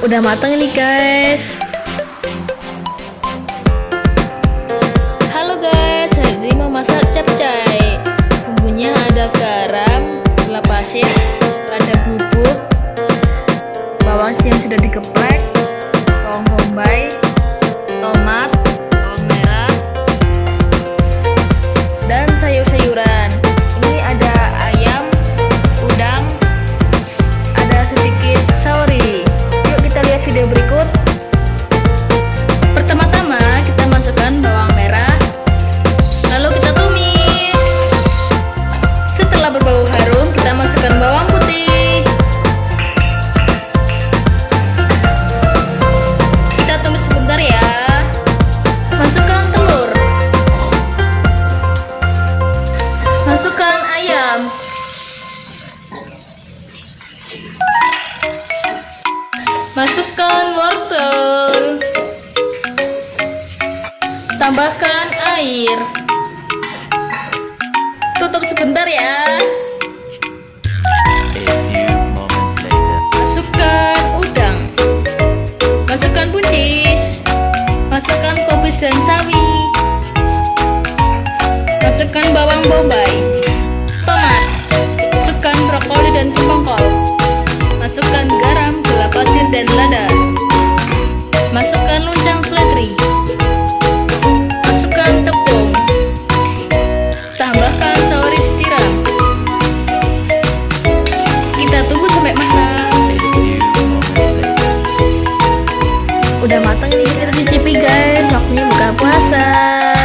Udah matang nih guys. Halo guys, hari ini mau masak capcay. Bumbunya ada garam, gula pasir, ada bubuk, bawang yang sudah dikeplek, bawang bombay, Masukkan ayam. Masukkan wortel. Tambahkan air. Tutup sebentar ya. Masukkan udang. Masukkan buncis. Masukkan kubis dan sawi. Masukkan bawang bombay. Dan. Masukkan luncang seledri. Masukkan tepung. Tambahkan saus tiram. Kita tunggu sampai matang. Udah matang ini kita cicipi guys. Waktunya buka puasa.